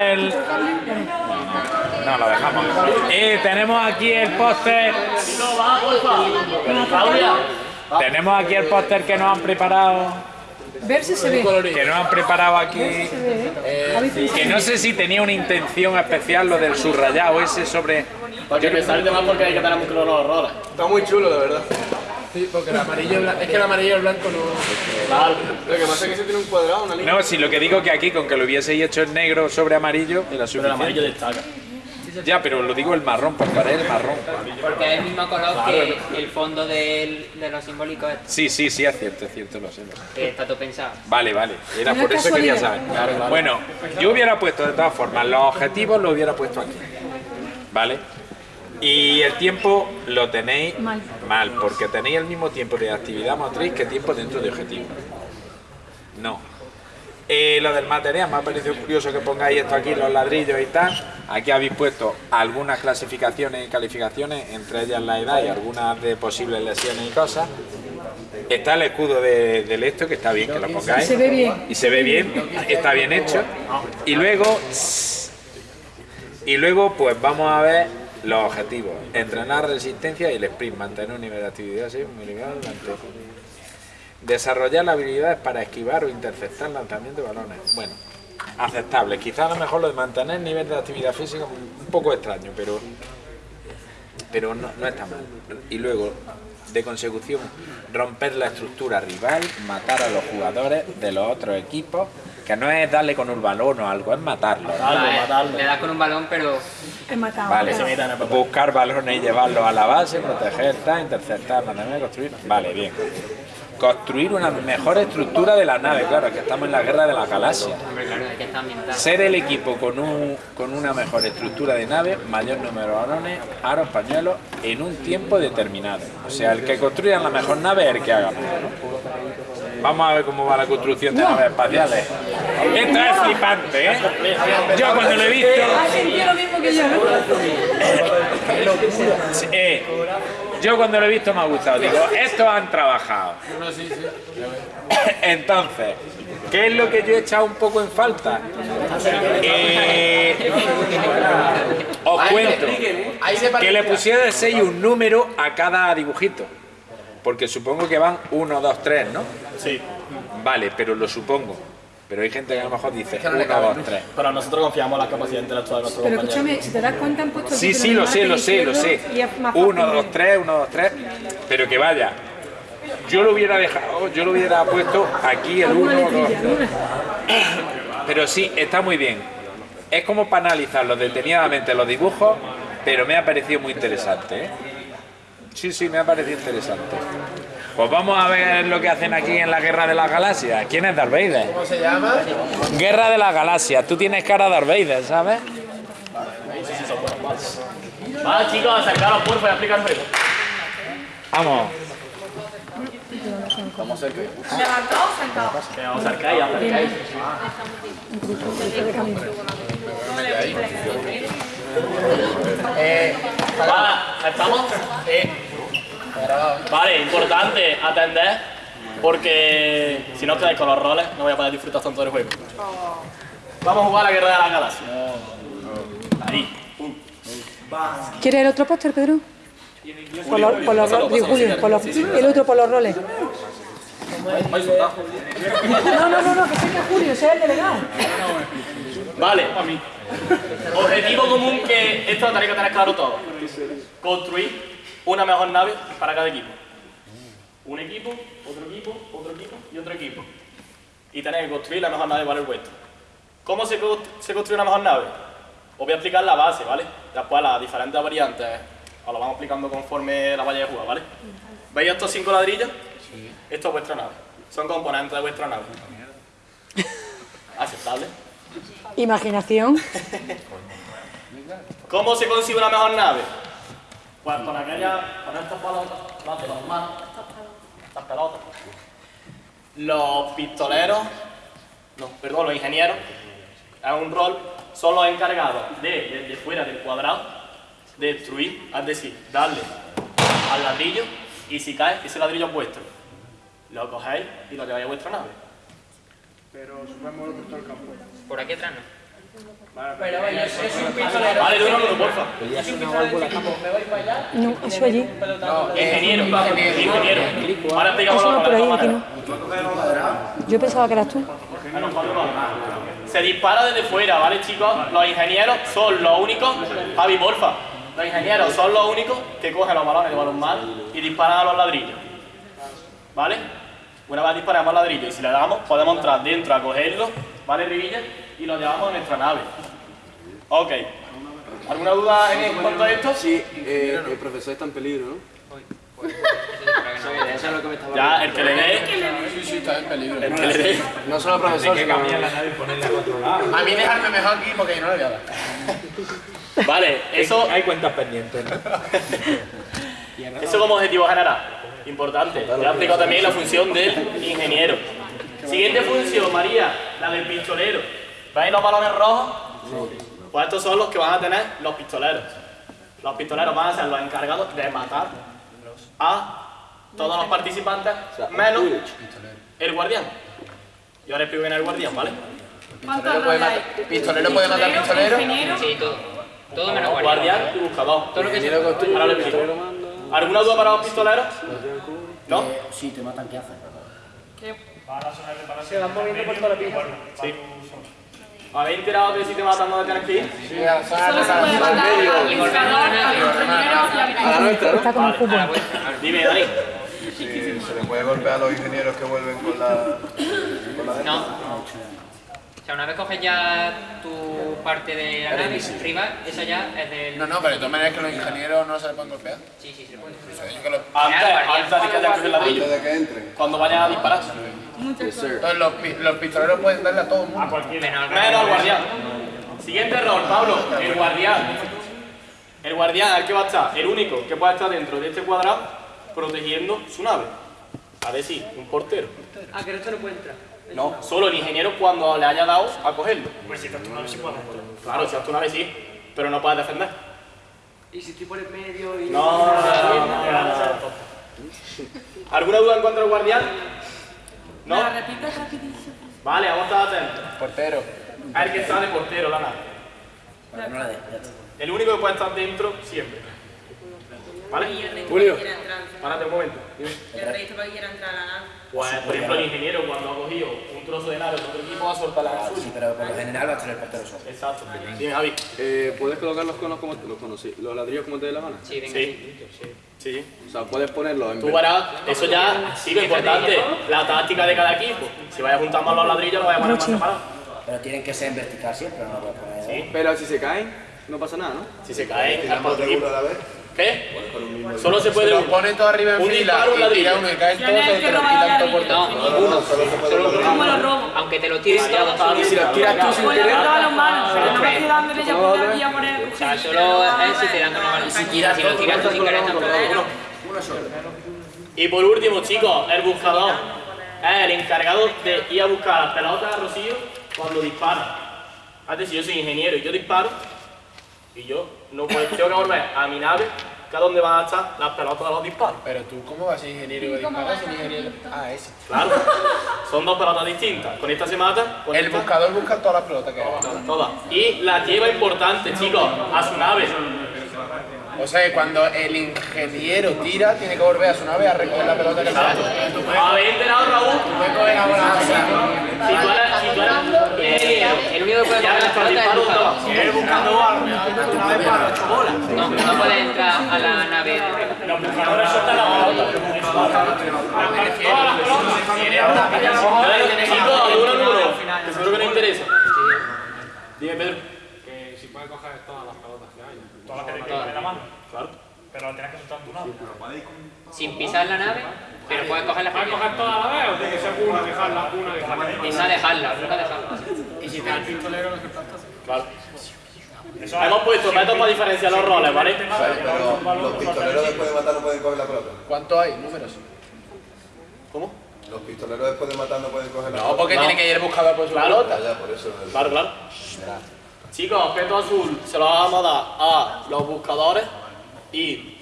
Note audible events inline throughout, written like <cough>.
El... No, lo dejamos. Y tenemos aquí el póster. Tenemos aquí el póster que nos han preparado. Ver si se ve. Que nos han preparado aquí. ¿Habéis Que no sé si tenía una intención especial lo del subrayado ese sobre. Porque me sale de más porque hay que tener claro los roles. Está muy chulo, la verdad. Sí, porque el amarillo y el blanco, es que el amarillo y el blanco no... Claro. Lo que pasa es que se tiene un cuadrado, una línea. No, si lo que digo que aquí con que lo hubieseis hecho en negro sobre amarillo era Pero el amarillo suficiente. destaca. Ya, pero lo digo el marrón, porque haré el marrón. Porque es el mismo color que el fondo del, de los simbólicos este, Sí, sí, sí, es cierto, es cierto, lo sé. lo sé. que está todo pensado. Vale, vale. Era por es eso quería saber. casualidad. Bueno, yo hubiera puesto de todas formas los objetivos, los hubiera puesto aquí. ¿Vale? Y el tiempo lo tenéis Mal. mal, porque tenéis el mismo tiempo de actividad motriz que tiempo dentro de objetivo. No. Eh, lo del material, me ha parecido curioso que pongáis esto aquí, los ladrillos y tal. Aquí habéis puesto algunas clasificaciones y calificaciones, entre ellas la edad y algunas de posibles lesiones y cosas. Está el escudo de, del esto, que está bien que lo pongáis. Y se ve bien. Y se ve bien, está bien hecho. Y luego, y luego pues vamos a ver los objetivos. Entrenar resistencia y el sprint, mantener un nivel de actividad así, muy elevado durante- Desarrollar habilidades para esquivar o interceptar lanzamiento de balones. Bueno, aceptable. Quizás a lo mejor lo de mantener nivel de actividad física un poco extraño, pero pero no, no está mal. Y luego, de consecución, romper la estructura rival, matar a los jugadores de los otros equipos, que no es darle con un balón o algo, es matarlo. Matarlo, matarlo. Le das con un balón, pero Vale, en el papel. buscar balones y llevarlos a la base, proteger, tal, interceptar, mantener, construir. Vale, bien. Construir una mejor estructura de la nave, claro, es que estamos en la guerra de la galaxia. Ser el equipo con, un, con una mejor estructura de nave, mayor número de balones, aros, pañuelos, en un tiempo determinado. O sea, el que construya la mejor nave es el que haga más. ¿no? Vamos a ver cómo va la construcción de naves espaciales. Esto es flipante, ¿eh? Yo cuando lo he visto... Ha sentido lo mismo que yo, eh, yo cuando lo he visto me ha gustado. Digo, estos han trabajado. Entonces, ¿qué es lo que yo he echado un poco en falta? Eh, os cuento que le pusiera el sello un número a cada dibujito. Porque supongo que van 1, 2, 3, ¿no? Sí. Vale, pero lo supongo. Pero hay gente que a lo mejor dice 1, 2, 3. Pero nosotros confiamos en la capacidad intelectual de nuestros Pero compañeros. escúchame, si te das cuenta han puesto... Sí, sí, lo sé, lo sé, lo sé. izquierdos y es más fácil 1, 2, de- 3, 1, 2, 3. Pero que vaya. Yo lo hubiera dejado, yo lo hubiera puesto aquí el 1, Alguna 2, letrilla, 3. alguna. <clears throat> Pero sí, está muy bien. Es como para analizarlos detenidamente los dibujos, pero me ha parecido muy interesante. ¿eh? Sí, sí, me ha parecido interesante. Pues vamos a ver lo que hacen aquí en la Guerra de las Galaxias. ¿Quién es Darth Vader? ¿Cómo se llama? Guerra de las Galaxias. Tú tienes cara de Darth Vader, ¿sabes? Vale, chicos, acercaros por y aplicar un reto. Vamos. Que os acercáis, acercáis. Vale, ¿estamos? Sí. Vale, importante atender porque si no quedáis con los roles no voy a poder disfrutar tanto del juego. Vamos a jugar a la guerra de las galaxias. Ahí. ¿Quieres el otro póster, Pedro? Por los, por los roles, digo, Julio, por los- el otro por los roles. No, no, no, no, que sea Julio, sea el delegado. Vale. Objetivo común que esto lo tenéis que tener claro todo. Construir una mejor nave para cada equipo. Un equipo, otro equipo, otro equipo y otro equipo. Y tenéis que construir la mejor nave para el vuestro. ¿Cómo se, co- se construye una mejor nave? Os voy a explicar la base, ¿vale? Después las diferentes variantes os lo vamos explicando conforme la vaya a jugar, ¿vale? ¿Veis estos cinco ladrillos? Esto es vuestra nave. Son componentes de vuestra nave. Aceptable. Imaginación. ¿Cómo se consigue una mejor nave? Pues con aquella, con estas pelotas, las de los manos, estas pelotas. Los pistoleros, no, perdón, los ingenieros, es un rol, son los encargados de, desde fuera del cuadrado, de destruir, es decir, darle al ladrillo y si cae, ese ladrillo es vuestro. Lo cogéis y lo lleváis a vuestra nave. Pero supongamos lo por todo el campo. Por aquí atrás no. Pero vaya, es un pistolero. Vale, uno, porfa. Es un pistolero me voy para allá. No, eso allí. Ingeniero, ingeniero. Ahora los no, por ahí, roles, aquí ¿vale? no. Yo pensaba que eras tú. Se dispara desde fuera, ¿vale, chicos? Los ingenieros son los únicos. Javi, porfa. Los ingenieros son los únicos que cogen los balones de balonmano y disparan a los ladrillos. ¿Vale? Una vez disparamos al ladrillo y si le damos, podemos entrar dentro a cogerlo, ¿vale, Rivilla? Y lo llevamos a nuestra nave. Ok. ¿Alguna duda en cuanto a esto? Sí, eh, el profesor está en peligro, ¿no? Ya, el que le dé, Sí, sí, está en peligro. el que le dé. No solo el profesor, sino... A mí dejarme mejor aquí porque yo no le voy a dar. Vale, eso, Hay cuentas pendientes. ¿no? eso como objetivo general. Importante. Ya he explicado también la función del ingeniero. Siguiente función, María, la del pistolero. ¿Veis los balones rojos? Pues estos son los que van a tener los pistoleros. Los pistoleros van a ser los encargados de matar a todos los participantes, menos el guardián. Y ahora explico bien el guardián, ¿vale? Pistolero puede matar, pistolero puede matar pistolero. Sí, todo. Todo menos Guardián guardián. y buscador. Todo lo que se... Ahora lo explico. ¿Alguna duda para los pistoleros? ¿No? Sí, te matan, ¿qué haces? Sí. ¿Habéis enterado de si te matan no tienes que ir? Sí, a la sala, Y volvemos a la nave. Está como el fútbol. Dime, Dani. Sí, se le puede golpear a los ingenieros que vuelven con la. con la No. O sea, una vez coges ya tu parte de la nave rival, esa ya es del... No, no, pero de todas maneras que los ingenieros no se le pueden golpear. Sí, sí, se puede. Yo que los- Antes, antes de que te coges el ladrillo. Antes de que entren. Cuando vayas a disparar. Entonces los, los pistoleros pueden darle a todo el mundo. Menos al Menos al guardián. Siguiente rol, Pablo. El guardián. El guardián, ¿al que va a estar? El único que puede estar dentro de este cuadrado protegiendo su nave. A ver si, un portero. Ah, que el resto no puede entrar. No, solo el ingeniero cuando le haya dado a cogerlo. Pues si estás tu nave sí puedes Claro, si estás tu nave sí, pero no puedes defender. Y si estoy por el medio y... No, no, no, no, no. ¿Alguna duda en cuanto al guardián? ¿No? Vale, vamos a estar atentos. Portero. A ver que está de portero la nave. El único que puede estar dentro siempre. ¿Vale? Julio. Párate un momento. El resto para que quiera entrar a la nave. Pues, por ejemplo, el ingeniero cuando ha cogido un trozo de nave de otro equipo va a soltar la suya. Sí, pero por lo general va a estar el portero solo. Exacto. Dime, Javi. Eh, ¿Puedes colocar los conos como los conos, sí, los ladrillos como te dé la gana? Sí, venga. Sí. Sí. O sea, puedes ponerlos en Tú verás, eso ya sí lo importante, la táctica de cada equipo. Si vayas juntando los ladrillos, los vayas a poner más separados. Pero tienen que ser en vertical siempre, no lo voy a poner. Sí. Pero si se caen, no pasa nada, ¿no? Si se cae, al otro de equipo. a la vez. ¿Qué? Solo se puede Los uno. pone todo arriba en Un fila disparo, un y ladrillo. tira uno y caen todos, se que te lo quitan todo por ladrillo. todo. Uno solo se puede uno. Como los robos. Aunque te lo tires todos... Y si los tiras tú sin Pues querer, cortaba las manos. No me estoy dándole ya por aquí a poner O sea, solo es si te dan con la mano. Si lo tiras tú sin querer tampoco. Y por último, chicos, el buscador es el encargado de ir a buscar las pelotas a Rocío cuando dispara. Antes, si yo soy ingeniero y yo disparo, y yo no puedo, tengo que volver a mi nave, que es donde van a estar las pelotas de los disparos. Pero tú, ¿cómo vas a ser ingeniero y disparar sin ingeniero? Ah, ese. Claro, son dos pelotas distintas. Con esta se mata, con El esta buscador busca todas las pelotas que hay. todas. Y la lleva importante, chicos, a su nave. O sea, que cuando el ingeniero tira, tiene que volver a su nave a recoger la pelota que está. ¿Habéis enterado, Raúl? Puede coger la bola. Si tú eres, si tú ingeniero, El único que puede coger la el pelota disparo, es el ¿dónde buscador. va? Si eres buscando una vez para ocho bolas. No, no puede entrar a la nave. Los buscadores sueltan la pelota. Todas las pelotas. Chicos, alguno número, que seguro que no interesa. Dime, Pedro. Que si puedes coger todas las pelotas que hay. Todas las que te en la mano. Claro. Pero tienes que soltar tu nave. Sin pisar la nave, pero puedes coger las ¿Puedes coger todas a la vez o tiene que ser una, dejarla, una, dejarla? Esa dejarla, nunca dejarla. Claro. Hemos puesto métodos para diferenciar los roles, ¿vale? Pero los pistoleros después de matar no pueden coger la pelota. ¿Cuántos hay? Números. ¿Cómo? Los pistoleros después de matar no pueden coger la No, pelota. porque No. tiene que ir el buscador por su Claro. pelota. Eso. Claro, claro. Chicos, objeto azul se lo vamos a dar a los buscadores y.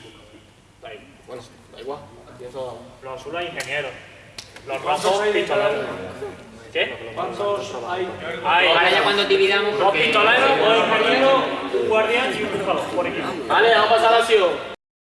Bueno, da igual. Aquí eso- Los azules ingenieros. Los rojos pistoleros. ¿Qué? ¿Cuántos hay? Hay Ahora ya cuando dividamos, dos pistoleros, dos ingenieros, un guardián y un cruzador por equipo. Vale, vamos a pasar a la acción.